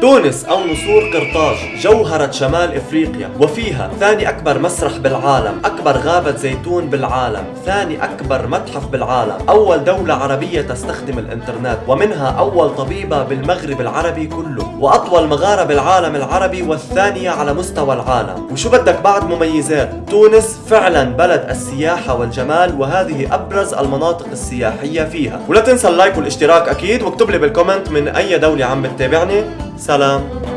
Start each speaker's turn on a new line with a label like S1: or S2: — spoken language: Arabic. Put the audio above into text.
S1: تونس أو نسور قرطاج جوهرة شمال إفريقيا وفيها ثاني أكبر مسرح بالعالم أكبر غابة زيتون بالعالم ثاني أكبر متحف بالعالم. أول دولة عربية تستخدم الإنترنت ومنها أول طبيبة بالمغرب العربي كله وأطول مغارة بالعالم العربي والثانية على مستوى العالم. وشو بدك بعد مميزات؟ تونس فعلا بلد السياحة والجمال وهذه أبرز المناطق السياحية فيها. ولا تنسى ال like والاشتراك أكيد واكتب لي بال comment من أي دولة عم بتتابعني. سلام.